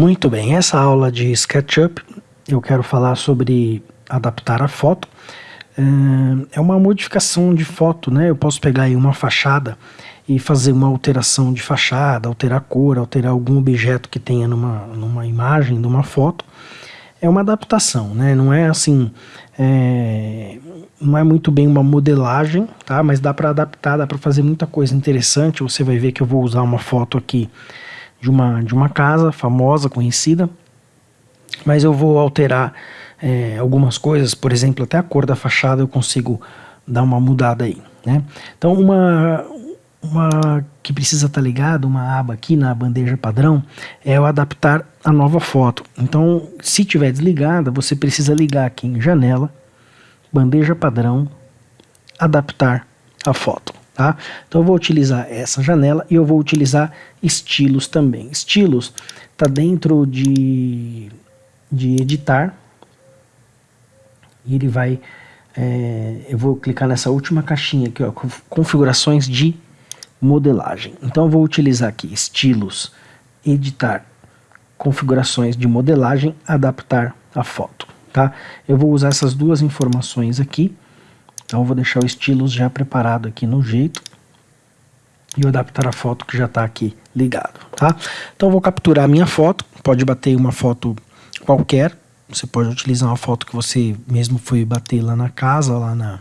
Muito bem, essa aula de SketchUp eu quero falar sobre adaptar a foto. É, é uma modificação de foto, né? Eu posso pegar aí uma fachada e fazer uma alteração de fachada, alterar a cor, alterar algum objeto que tenha numa, numa imagem, numa foto. É uma adaptação, né? Não é assim, é, não é muito bem uma modelagem, tá? Mas dá para adaptar, dá para fazer muita coisa interessante. Você vai ver que eu vou usar uma foto aqui de uma, de uma casa famosa, conhecida, mas eu vou alterar é, algumas coisas, por exemplo, até a cor da fachada eu consigo dar uma mudada aí, né? Então uma, uma que precisa estar tá ligada, uma aba aqui na bandeja padrão, é o adaptar a nova foto. Então, se tiver desligada, você precisa ligar aqui em janela, bandeja padrão, adaptar a foto tá? Então eu vou utilizar essa janela e eu vou utilizar estilos também. Estilos está dentro de, de editar e ele vai, é, eu vou clicar nessa última caixinha aqui, ó, configurações de modelagem. Então eu vou utilizar aqui estilos, editar, configurações de modelagem, adaptar a foto, tá? Eu vou usar essas duas informações aqui então eu vou deixar o estilos já preparado aqui no jeito e adaptar a foto que já está aqui ligado, tá? Então eu vou capturar a minha foto, pode bater uma foto qualquer, você pode utilizar uma foto que você mesmo foi bater lá na casa, lá na,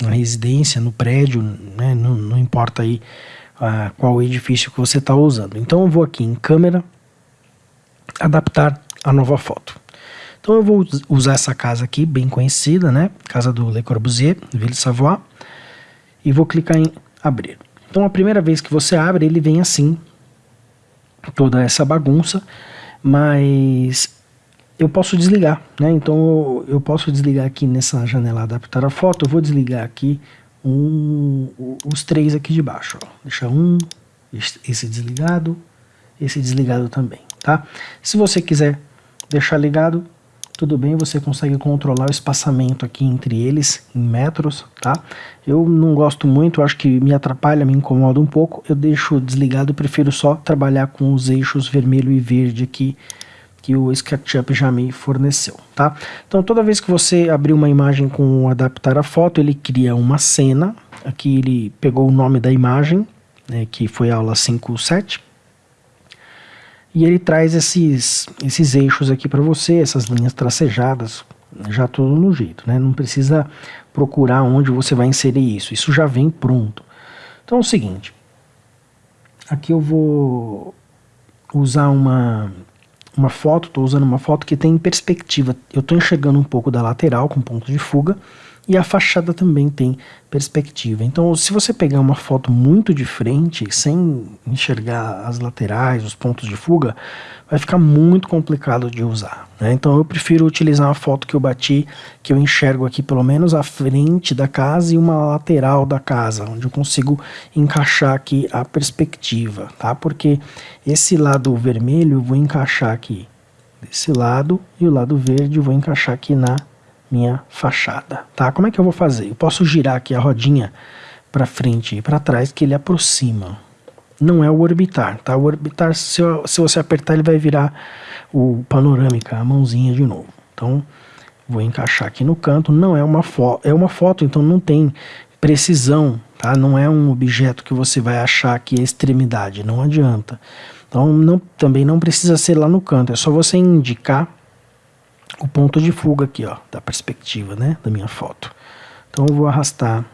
na residência, no prédio, né? não, não importa aí uh, qual edifício que você está usando. Então eu vou aqui em câmera, adaptar a nova foto. Então eu vou usar essa casa aqui, bem conhecida, né? Casa do Le Corbusier, Ville Savoie. E vou clicar em abrir. Então a primeira vez que você abre, ele vem assim, toda essa bagunça, mas eu posso desligar, né? Então eu, posso desligar aqui nessa janela adaptar a foto, eu vou desligar aqui um, os três aqui de baixo. Deixa um, esse desligado, esse desligado também, tá? Se você quiser deixar ligado, tudo bem, você consegue controlar o espaçamento aqui entre eles em metros, tá? Eu não gosto muito, acho que me atrapalha, me incomoda um pouco, eu deixo desligado, prefiro só trabalhar com os eixos vermelho e verde aqui que o SketchUp já me forneceu, tá? Então toda vez que você abrir uma imagem com adaptar a foto, ele cria uma cena, aqui ele pegou o nome da imagem, né, que foi a aula 5.7, e ele traz esses, esses eixos aqui para você, essas linhas tracejadas, já tudo no jeito, né? Não precisa procurar onde você vai inserir isso, isso já vem pronto. Então é o seguinte, aqui eu vou usar uma, uma foto, estou usando uma foto que tem perspectiva, eu estou enxergando um pouco da lateral com ponto de fuga, e a fachada também tem perspectiva. Então, se você pegar uma foto muito de frente, sem enxergar as laterais, os pontos de fuga, vai ficar muito complicado de usar. Né? Então, eu prefiro utilizar uma foto que eu bati, que eu enxergo aqui pelo menos a frente da casa e uma lateral da casa, onde eu consigo encaixar aqui a perspectiva, tá? Porque esse lado vermelho eu vou encaixar aqui desse lado e o lado verde eu vou encaixar aqui na minha fachada, tá? Como é que eu vou fazer? Eu posso girar aqui a rodinha para frente e para trás que ele aproxima. Não é o orbitar, tá? O orbitar, se, eu, se você apertar, ele vai virar o panorâmica, a mãozinha de novo. Então, vou encaixar aqui no canto. Não é uma foto, é uma foto, então não tem precisão, tá? Não é um objeto que você vai achar que é extremidade, não adianta. Então, não, também não precisa ser lá no canto, é só você indicar o ponto de fuga aqui, ó, da perspectiva, né, da minha foto. Então eu vou arrastar.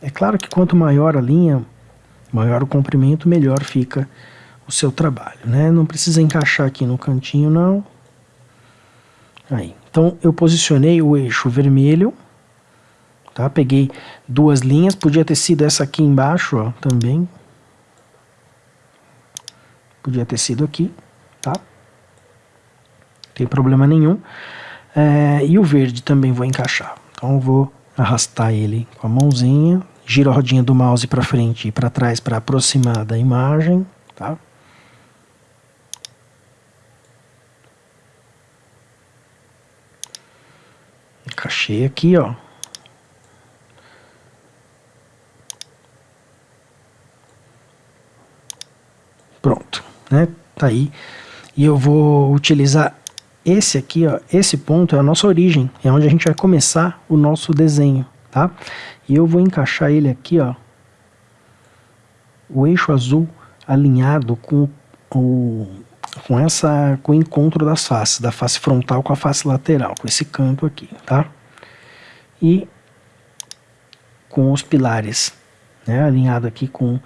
É claro que quanto maior a linha, maior o comprimento, melhor fica o seu trabalho, né? Não precisa encaixar aqui no cantinho, não. Aí. Então eu posicionei o eixo vermelho, tá? Peguei duas linhas, podia ter sido essa aqui embaixo, ó, também. Podia ter sido aqui, tá? Não tem problema nenhum. É, e o verde também vou encaixar. Então vou arrastar ele com a mãozinha, giro a rodinha do mouse para frente e para trás para aproximar da imagem, tá? Encaixei aqui, ó. Pronto, né? Tá aí E eu vou utilizar esse aqui, ó, esse ponto é a nossa origem, é onde a gente vai começar o nosso desenho, tá? E eu vou encaixar ele aqui, ó, o eixo azul alinhado com o com essa com o encontro das faces, da face frontal com a face lateral, com esse canto aqui, tá? E com os pilares, né, alinhado aqui com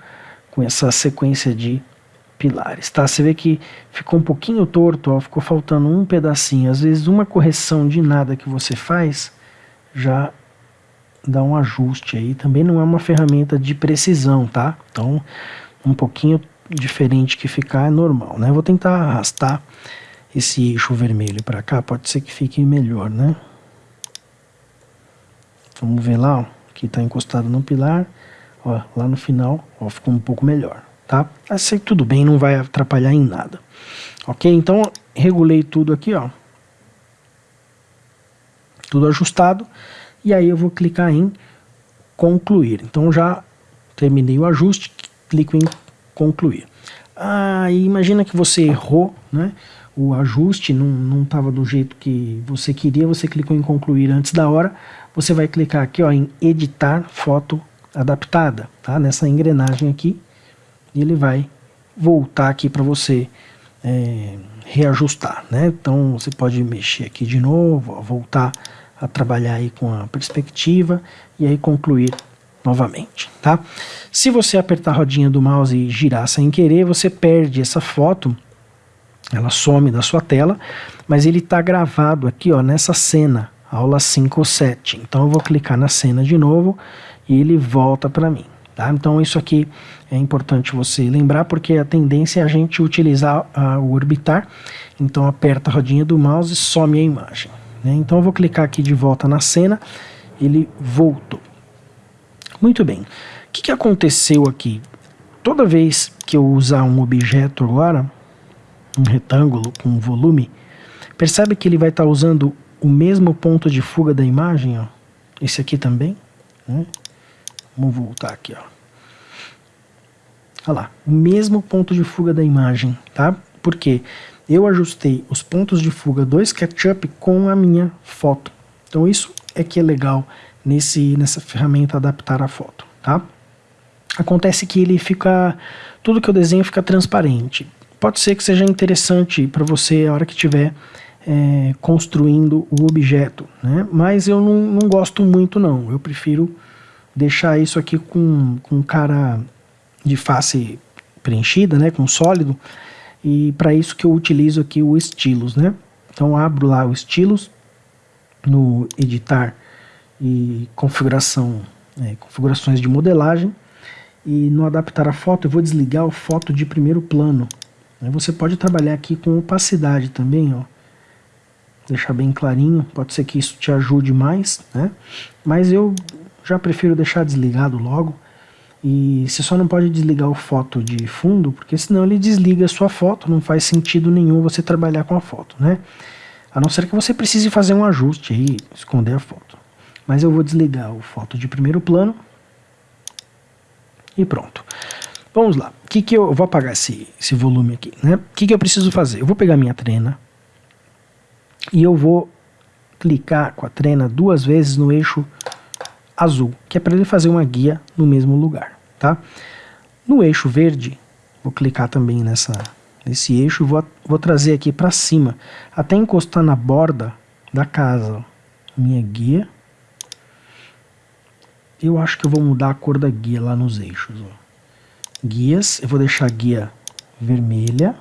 com essa sequência de pilares, tá? Você vê que ficou um pouquinho torto, ó, ficou faltando um pedacinho. Às vezes uma correção de nada que você faz já dá um ajuste aí. Também não é uma ferramenta de precisão, tá? Então, um pouquinho diferente que ficar é normal, né? vou tentar arrastar esse eixo vermelho para cá, pode ser que fique melhor, né? Vamos ver lá, ó, que está encostado no pilar, ó, lá no final, ó, ficou um pouco melhor tá? Assim tudo bem, não vai atrapalhar em nada. Ok? Então, regulei tudo aqui, ó. Tudo ajustado. E aí eu vou clicar em concluir. Então já terminei o ajuste, clico em concluir. Ah, imagina que você errou, né? O ajuste não estava do jeito que você queria, você clicou em concluir antes da hora, você vai clicar aqui ó, em editar foto adaptada, tá? Nessa engrenagem aqui, e ele vai voltar aqui para você é, reajustar, né? Então você pode mexer aqui de novo, ó, voltar a trabalhar aí com a perspectiva e aí concluir novamente, tá? Se você apertar a rodinha do mouse e girar sem querer, você perde essa foto, ela some da sua tela, mas ele está gravado aqui, ó, nessa cena, aula 5 ou 7. Então eu vou clicar na cena de novo e ele volta para mim. Tá? Então isso aqui é importante você lembrar porque a tendência é a gente utilizar a, o orbitar. Então aperta a rodinha do mouse e some a imagem. Né? Então eu vou clicar aqui de volta na cena, ele voltou. Muito bem, o que, que aconteceu aqui? Toda vez que eu usar um objeto agora, um retângulo com volume, percebe que ele vai estar tá usando o mesmo ponto de fuga da imagem, ó. esse aqui também, né? Vamos voltar aqui, ó. Olha lá, o mesmo ponto de fuga da imagem, tá? Porque eu ajustei os pontos de fuga do SketchUp com a minha foto. Então isso é que é legal nesse, nessa ferramenta adaptar a foto, tá? Acontece que ele fica, tudo que eu desenho fica transparente. Pode ser que seja interessante para você a hora que estiver é, construindo o objeto, né? Mas eu não, não gosto muito não, eu prefiro deixar isso aqui com, com cara de face preenchida, né, com sólido, e para isso que eu utilizo aqui o estilos, né? Então abro lá o estilos no editar e configuração, é, configurações de modelagem e no adaptar a foto eu vou desligar o foto de primeiro plano. Você pode trabalhar aqui com opacidade também, ó. Deixar bem clarinho, pode ser que isso te ajude mais, né? Mas eu já prefiro deixar desligado logo. E você só não pode desligar o foto de fundo, porque senão ele desliga a sua foto, não faz sentido nenhum você trabalhar com a foto, né? A não ser que você precise fazer um ajuste aí, esconder a foto. Mas eu vou desligar o foto de primeiro plano. E pronto. Vamos lá. O que que eu, vou apagar esse, esse volume aqui, né? O que que eu preciso fazer? Eu vou pegar minha trena e eu vou clicar com a trena duas vezes no eixo azul, que é para ele fazer uma guia no mesmo lugar, tá? No eixo verde, vou clicar também nessa, nesse eixo e vou, vou trazer aqui para cima, até encostar na borda da casa. Minha guia. Eu acho que eu vou mudar a cor da guia lá nos eixos. Ó. Guias, eu vou deixar a guia vermelha.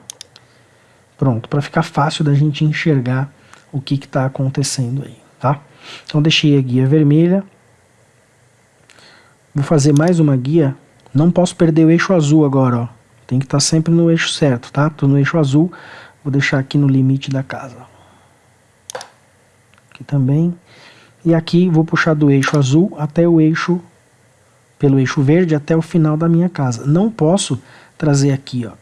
Pronto, para ficar fácil da gente enxergar o que está acontecendo aí, tá? Então deixei a guia vermelha, Vou fazer mais uma guia. Não posso perder o eixo azul agora, ó. Tem que estar tá sempre no eixo certo, tá? Tô no eixo azul. Vou deixar aqui no limite da casa. Aqui também. E aqui vou puxar do eixo azul até o eixo, pelo eixo verde até o final da minha casa. Não posso trazer aqui, ó,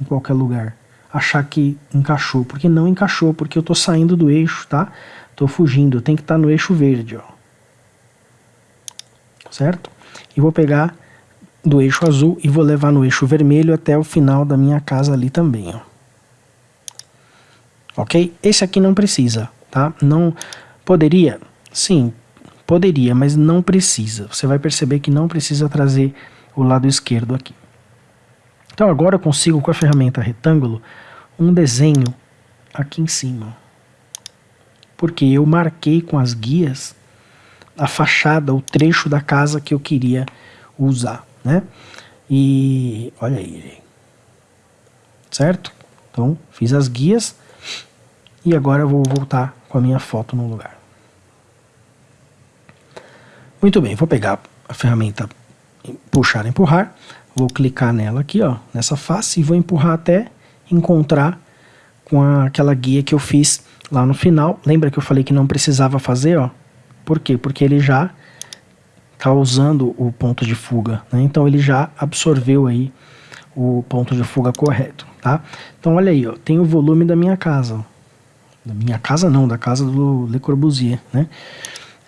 em qualquer lugar. Achar que encaixou, porque não encaixou, porque eu tô saindo do eixo, tá? Tô fugindo, tem que estar tá no eixo verde, ó certo? E vou pegar do eixo azul e vou levar no eixo vermelho até o final da minha casa ali também, ó. ok? Esse aqui não precisa, tá? Não poderia? Sim, poderia, mas não precisa. Você vai perceber que não precisa trazer o lado esquerdo aqui. Então agora eu consigo com a ferramenta retângulo um desenho aqui em cima. Porque eu marquei com as guias a fachada, o trecho da casa que eu queria usar, né? E olha aí, certo? Então fiz as guias e agora eu vou voltar com a minha foto no lugar. Muito bem, vou pegar a ferramenta puxar, empurrar, vou clicar nela aqui, ó, nessa face e vou empurrar até encontrar com a, aquela guia que eu fiz lá no final. Lembra que eu falei que não precisava fazer, ó? Por quê? Porque ele já está usando o ponto de fuga, né? Então ele já absorveu aí o ponto de fuga correto, tá? Então olha aí, ó, tem o volume da minha casa, da minha casa não, da casa do Le Corbusier, né?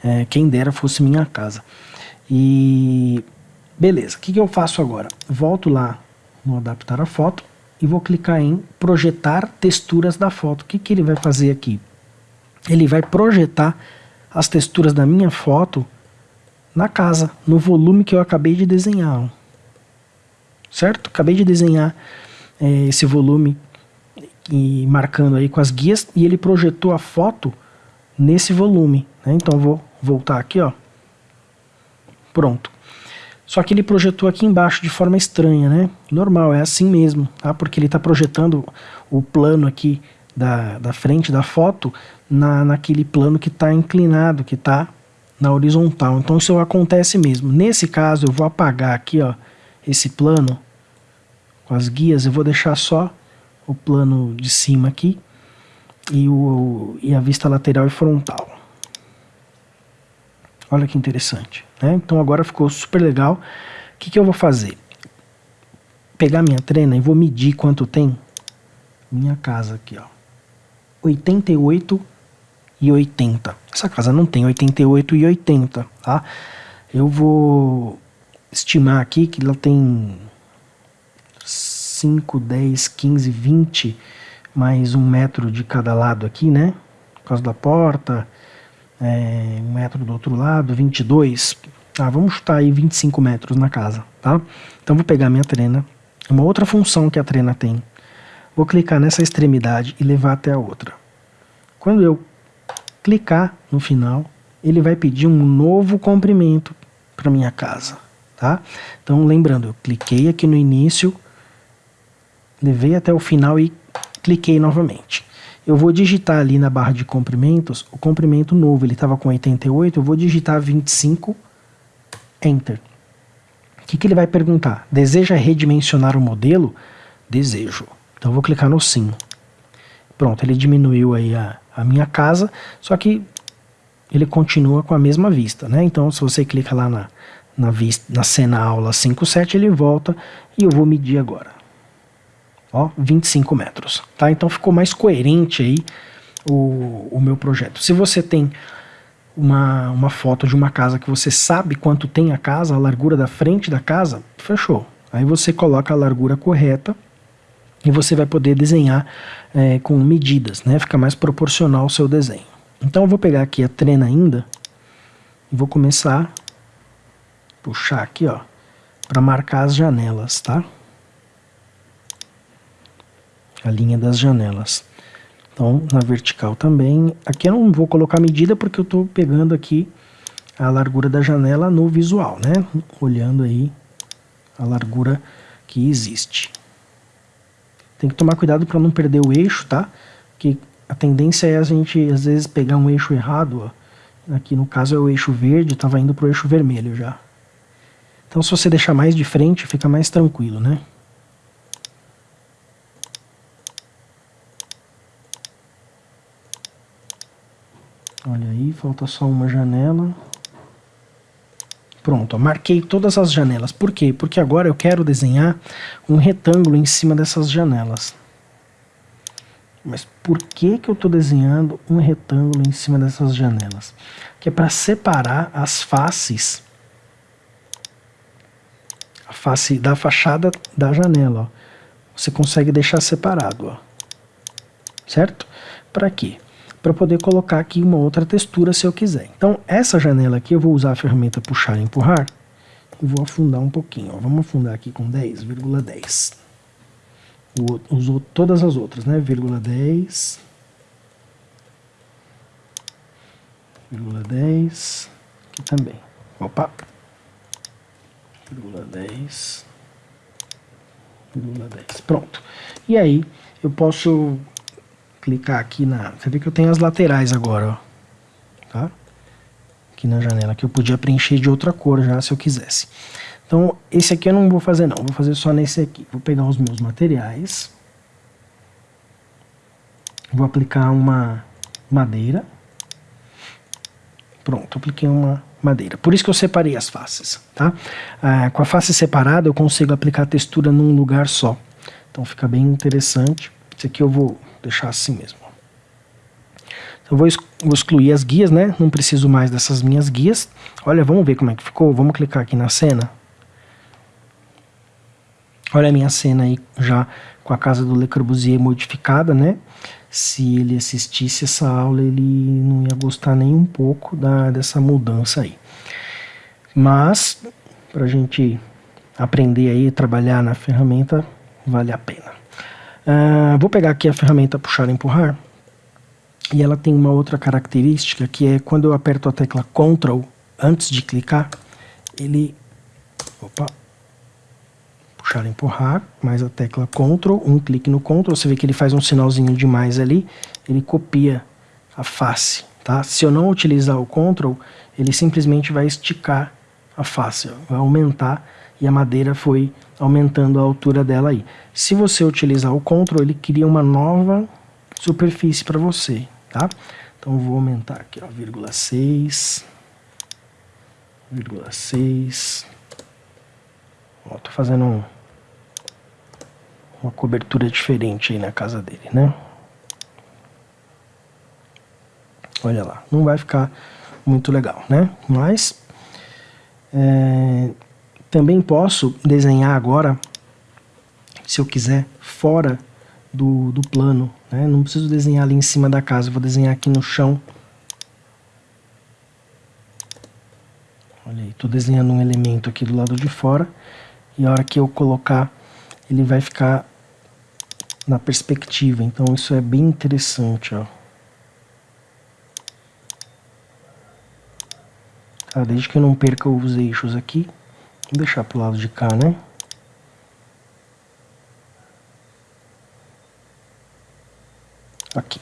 É, quem dera fosse minha casa. E beleza, o que, que eu faço agora? Volto lá no adaptar a foto e vou clicar em projetar texturas da foto. O que, que ele vai fazer aqui? Ele vai projetar as texturas da minha foto na casa, no volume que eu acabei de desenhar. Certo? Acabei de desenhar é, esse volume e marcando aí com as guias e ele projetou a foto nesse volume. Né? Então vou voltar aqui, ó. Pronto. Só que ele projetou aqui embaixo de forma estranha, né? Normal, é assim mesmo, tá? Porque ele está projetando o plano aqui da, da frente da foto na, naquele plano que está inclinado, que está na horizontal. Então isso acontece mesmo. Nesse caso eu vou apagar aqui ó, esse plano com as guias, eu vou deixar só o plano de cima aqui e, o, e a vista lateral e frontal. Olha que interessante. Né? Então agora ficou super legal. O que, que eu vou fazer? Pegar minha trena e vou medir quanto tem minha casa aqui, ó. 88 e 80. Essa casa não tem 88 e 80, tá? Eu vou estimar aqui que ela tem 5, 10, 15, 20, mais um metro de cada lado aqui, né? Por causa da porta, é, um metro do outro lado, 22. Ah, vamos chutar aí 25 metros na casa, tá? Então vou pegar minha trena, uma outra função que a trena tem. Vou clicar nessa extremidade e levar até a outra. Quando eu clicar no final, ele vai pedir um novo comprimento para minha casa, tá? Então, lembrando, eu cliquei aqui no início, levei até o final e cliquei novamente. Eu vou digitar ali na barra de comprimentos o comprimento novo, ele estava com 88, eu vou digitar 25, Enter. O que, que ele vai perguntar? Deseja redimensionar o modelo? Desejo. Então eu vou clicar no sim. Pronto, ele diminuiu aí a, a minha casa, só que ele continua com a mesma vista, né? Então, se você clica lá na, na, vista, na cena aula 5.7, ele volta e eu vou medir agora. Ó, 25 metros, tá? Então ficou mais coerente aí o, o meu projeto. Se você tem uma, uma foto de uma casa que você sabe quanto tem a casa, a largura da frente da casa, fechou. Aí você coloca a largura correta e você vai poder desenhar é, com medidas, né? Fica mais proporcional ao seu desenho. Então eu vou pegar aqui a trena ainda e vou começar a puxar aqui, ó, para marcar as janelas, tá? A linha das janelas. Então, na vertical também. Aqui eu não vou colocar medida porque eu estou pegando aqui a largura da janela no visual, né? Olhando aí a largura que existe. Tem que tomar cuidado para não perder o eixo, tá? Que a tendência é a gente, às vezes, pegar um eixo errado, ó. Aqui no caso é o eixo verde, estava indo para o eixo vermelho já. Então se você deixar mais de frente, fica mais tranquilo, né? Olha aí, falta só uma janela. Pronto, marquei todas as janelas. Por quê? Porque agora eu quero desenhar um retângulo em cima dessas janelas. Mas por que, que eu estou desenhando um retângulo em cima dessas janelas? Que é para separar as faces, a face da fachada da janela. Ó. Você consegue deixar separado, ó. certo? Para quê? Para poder colocar aqui uma outra textura se eu quiser. Então, essa janela aqui eu vou usar a ferramenta puxar e empurrar e vou afundar um pouquinho. Ó. Vamos afundar aqui com 10,10. Usou todas as outras, né? Vírgula 10. Vírgula 10. Aqui também. Opa. Vírgula 10. Vírgula 10. Pronto. E aí, eu posso clicar aqui na... Você vê que eu tenho as laterais agora, ó. Tá? Aqui na janela, que eu podia preencher de outra cor já, se eu quisesse. Então, esse aqui eu não vou fazer não, vou fazer só nesse aqui. Vou pegar os meus materiais. Vou aplicar uma madeira. Pronto, apliquei uma madeira. Por isso que eu separei as faces, tá? Ah, com a face separada eu consigo aplicar a textura num lugar só. Então fica bem interessante. Esse aqui eu vou deixar assim mesmo. Então, eu vou, vou excluir as guias, né? Não preciso mais dessas minhas guias. Olha, vamos ver como é que ficou. Vamos clicar aqui na cena. Olha a minha cena aí já com a casa do Le Corbusier modificada, né? Se ele assistisse essa aula, ele não ia gostar nem um pouco da, dessa mudança aí. Mas, para a gente aprender aí, trabalhar na ferramenta, vale a pena. Uh, vou pegar aqui a ferramenta puxar e empurrar. E ela tem uma outra característica que é quando eu aperto a tecla Ctrl antes de clicar, ele... Opa, puxar e empurrar, mais a tecla Ctrl, um clique no Ctrl, você vê que ele faz um sinalzinho de mais ali, ele copia a face, tá? Se eu não utilizar o Ctrl, ele simplesmente vai esticar a face, vai aumentar e a madeira foi aumentando a altura dela aí. Se você utilizar o Ctrl, ele cria uma nova superfície para você, tá? Então vou aumentar aqui, ó, vírgula 6, vírgula 6. Ó, tô fazendo um, uma cobertura diferente aí na casa dele, né? Olha lá, não vai ficar muito legal, né? Mas é, também posso desenhar agora, se eu quiser, fora do, do plano. Né? Não preciso desenhar ali em cima da casa, vou desenhar aqui no chão. Olha aí, estou desenhando um elemento aqui do lado de fora. E a hora que eu colocar, ele vai ficar na perspectiva. Então isso é bem interessante, ó. Tá, desde que eu não perca os eixos aqui. Deixar pro lado de cá, né? Aqui.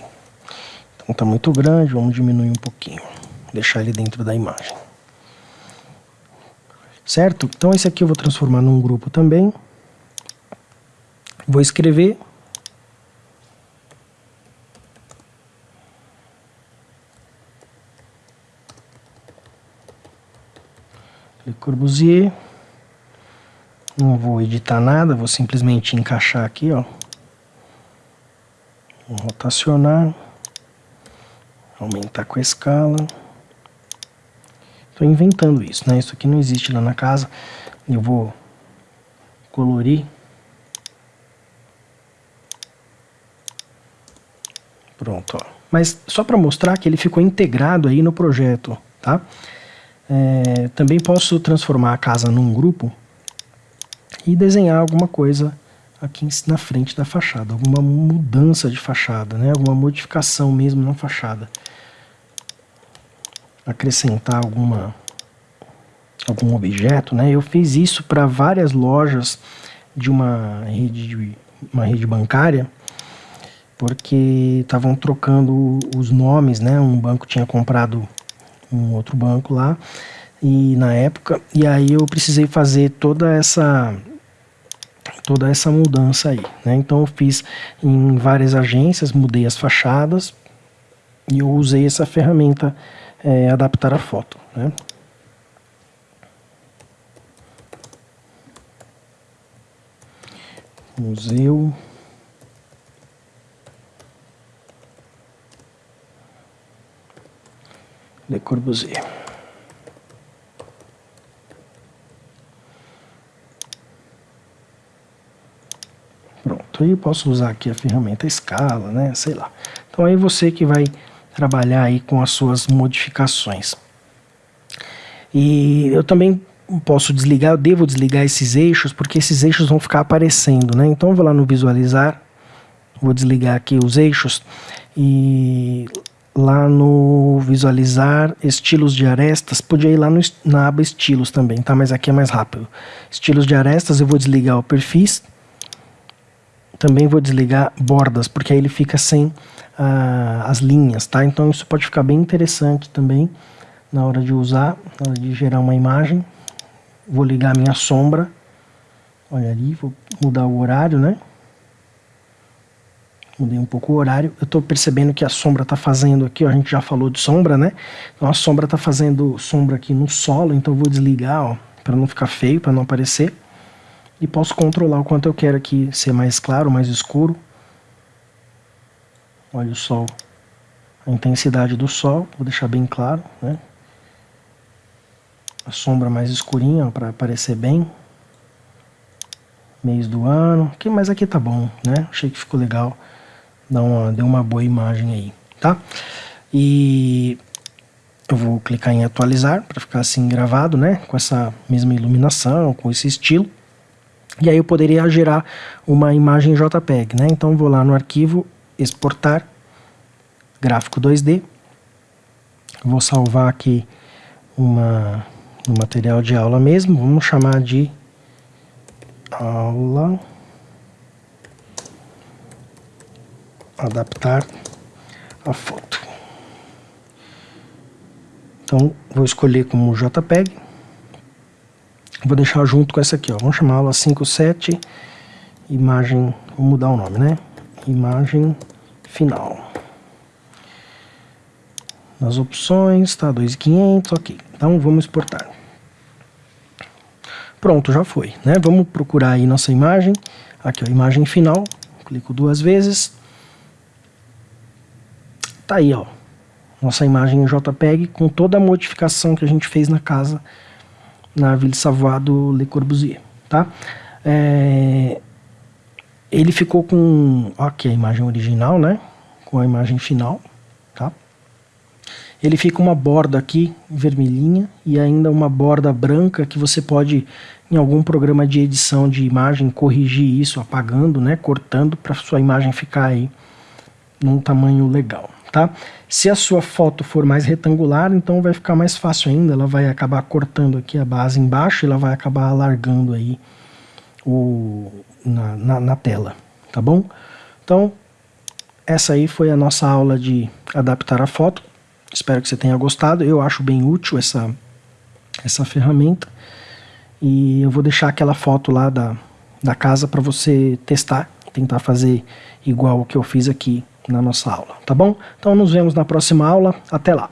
Então tá muito grande, vamos diminuir um pouquinho. Deixar ele dentro da imagem. Certo? Então esse aqui eu vou transformar num grupo também. Vou escrever Le Corbusier. Não vou editar nada, vou simplesmente encaixar aqui, ó. Vou rotacionar. Aumentar com a escala. Estou inventando isso, né? Isso aqui não existe lá na casa. Eu vou colorir. Pronto, ó. Mas só para mostrar que ele ficou integrado aí no projeto, tá? É, também posso transformar a casa num grupo e desenhar alguma coisa aqui na frente da fachada, alguma mudança de fachada, né? alguma modificação mesmo na fachada. Acrescentar alguma algum objeto, né? Eu fiz isso para várias lojas de uma rede, uma rede bancária, porque estavam trocando os nomes, né? Um banco tinha comprado um outro banco lá, e na época, e aí eu precisei fazer toda essa toda essa mudança aí. Né? Então eu fiz em várias agências, mudei as fachadas e eu usei essa ferramenta é, adaptar a foto. Né? Museu. Le Corbusier. Pronto, aí posso usar aqui a ferramenta escala, né, sei lá. Então aí você que vai trabalhar aí com as suas modificações. E eu também posso desligar, eu devo desligar esses eixos, porque esses eixos vão ficar aparecendo, né? Então eu vou lá no visualizar, vou desligar aqui os eixos e lá no visualizar estilos de arestas, podia ir lá no, na aba estilos também, tá? Mas aqui é mais rápido. Estilos de arestas, eu vou desligar o perfis, também vou desligar bordas, porque aí ele fica sem ah, as linhas, tá? Então isso pode ficar bem interessante também na hora de usar, na hora de gerar uma imagem. Vou ligar a minha sombra, olha ali, vou mudar o horário, né? mudei um pouco o horário. Eu estou percebendo que a sombra está fazendo aqui, ó, a gente já falou de sombra, né? Então a sombra está fazendo sombra aqui no solo, então eu vou desligar, ó, para não ficar feio, para não aparecer. E posso controlar o quanto eu quero aqui ser mais claro, mais escuro. Olha o sol, a intensidade do sol, vou deixar bem claro, né? A sombra mais escurinha para aparecer bem. Mês do ano, mas aqui tá bom, né? Achei que ficou legal dá uma, deu uma boa imagem aí, tá? E eu vou clicar em atualizar para ficar assim gravado, né? Com essa mesma iluminação, com esse estilo. E aí eu poderia gerar uma imagem JPEG, né? Então vou lá no arquivo, exportar, gráfico 2D. Vou salvar aqui uma, um material de aula mesmo, vamos chamar de aula adaptar a foto. Então, vou escolher como JPEG. Vou deixar junto com essa aqui, ó. Vamos chamar ela 57, imagem, vou mudar o nome, né? Imagem final. Nas opções, tá, 2.500, ok. Então, vamos exportar. Pronto, já foi, né? Vamos procurar aí nossa imagem. Aqui, ó, imagem final. Clico duas vezes Tá aí, ó. Nossa imagem em JPEG com toda a modificação que a gente fez na casa na Ville Savoie do Le Corbusier, tá? É, ele ficou com, aqui a imagem original, né? Com a imagem final, tá? Ele fica uma borda aqui vermelhinha e ainda uma borda branca que você pode em algum programa de edição de imagem corrigir isso apagando, né? Cortando para sua imagem ficar aí num tamanho legal tá? Se a sua foto for mais retangular, então vai ficar mais fácil ainda, ela vai acabar cortando aqui a base embaixo e ela vai acabar alargando aí o, na, na, na tela, tá bom? Então, essa aí foi a nossa aula de adaptar a foto, espero que você tenha gostado, eu acho bem útil essa, essa ferramenta, e eu vou deixar aquela foto lá da, da casa para você testar, tentar fazer igual o que eu fiz aqui na nossa aula, tá bom? Então nos vemos na próxima aula, até lá!